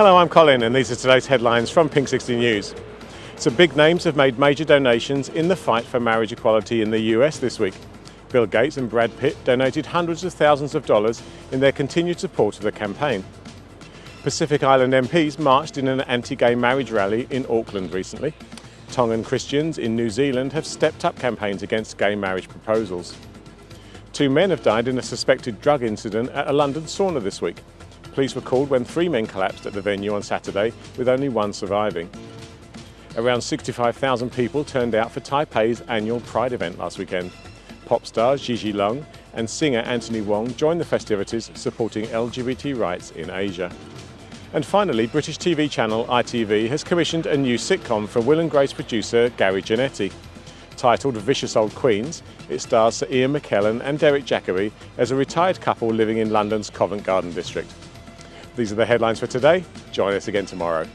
Hello, I'm Colin and these are today's headlines from Pink 60 News. Some big names have made major donations in the fight for marriage equality in the US this week. Bill Gates and Brad Pitt donated hundreds of thousands of dollars in their continued support of the campaign. Pacific Island MPs marched in an anti-gay marriage rally in Auckland recently. Tongan Christians in New Zealand have stepped up campaigns against gay marriage proposals. Two men have died in a suspected drug incident at a London sauna this week. Police were called when three men collapsed at the venue on Saturday, with only one surviving. Around 65,000 people turned out for Taipei's annual Pride event last weekend. Pop star Gigi Leung and singer Anthony Wong joined the festivities supporting LGBT rights in Asia. And finally, British TV channel ITV has commissioned a new sitcom from Will and Grace producer Gary Janetti. Titled Vicious Old Queens, it stars Sir Ian McKellen and Derek Jacobi as a retired couple living in London's Covent Garden district. These are the headlines for today. Join us again tomorrow.